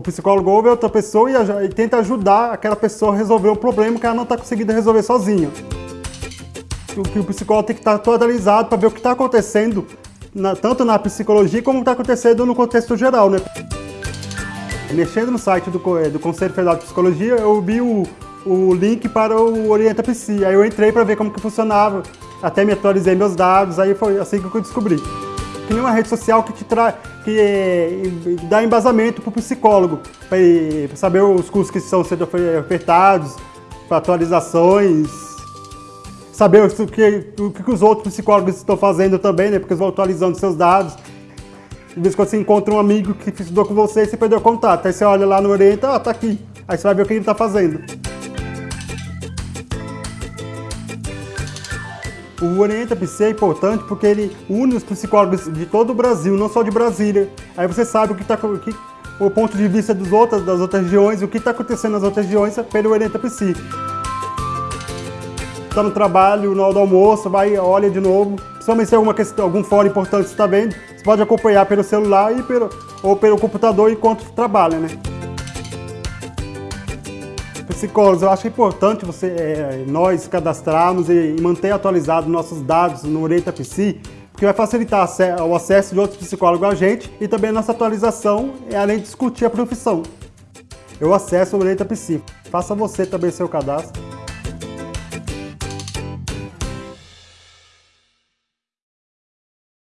psicólogo ouve outra pessoa e, e tenta ajudar aquela pessoa a resolver o problema que ela não está conseguindo resolver sozinha. O o psicólogo tem que estar atualizado para ver o que está acontecendo, na, tanto na psicologia como está acontecendo no contexto geral. Né? Mexendo no site do, do Conselho Federal de Psicologia, eu vi o, o link para o Orienta Psi. Aí eu entrei para ver como que funcionava, até me atualizei meus dados, aí foi assim que eu descobri. Nem uma rede social que te traz, que é, dá embasamento para o psicólogo, para saber os cursos que estão sendo ofertados, para atualizações, saber o que, o que os outros psicólogos estão fazendo também, né? Porque eles vão atualizando seus dados. De vez em quando você encontra um amigo que estudou com você e você perdeu o contato. Aí você olha lá no Orienta, ah, tá aqui. Aí você vai ver o que ele está fazendo. O Orienta PC é importante porque ele une os psicólogos de todo o Brasil, não só de Brasília. Aí você sabe o que está o ponto de vista dos outros, das outras regiões, o que está acontecendo nas outras regiões pelo Orienta PC. Está no trabalho, na hora do almoço, vai, olha de novo. Principalmente se alguma questão, algum fórum importante está vendo, você pode acompanhar pelo celular e pelo, ou pelo computador enquanto trabalha, né? Psicólogos, eu acho importante você, é, nós cadastrarmos e manter atualizados nossos dados no Orienta Psi, porque vai facilitar o acesso de outros psicólogos a gente e também a nossa atualização, além de discutir a profissão. Eu acesso o Orienta Psi. Faça você também seu cadastro.